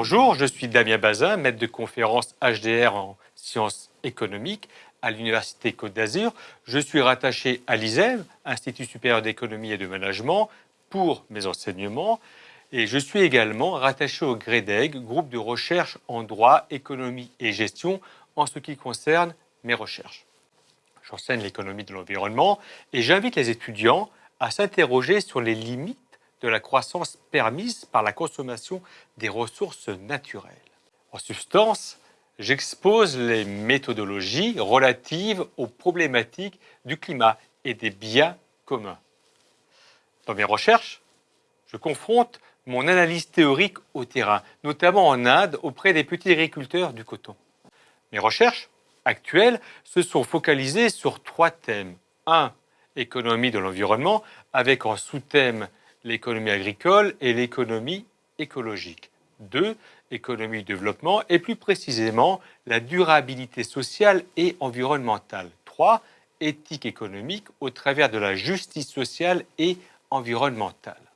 Bonjour, je suis Damien Bazin, maître de conférence HDR en sciences économiques à l'Université Côte d'Azur. Je suis rattaché à l'ISEM, Institut supérieur d'économie et de management, pour mes enseignements. Et je suis également rattaché au GREDEG, groupe de recherche en droit, économie et gestion, en ce qui concerne mes recherches. J'enseigne l'économie de l'environnement et j'invite les étudiants à s'interroger sur les limites de la croissance permise par la consommation des ressources naturelles. En substance, j'expose les méthodologies relatives aux problématiques du climat et des biens communs. Dans mes recherches, je confronte mon analyse théorique au terrain, notamment en Inde auprès des petits agriculteurs du coton. Mes recherches actuelles se sont focalisées sur trois thèmes. 1. Économie de l'environnement, avec en sous-thème l'économie agricole et l'économie écologique. 2. Économie du développement et plus précisément la durabilité sociale et environnementale. 3. Éthique économique au travers de la justice sociale et environnementale.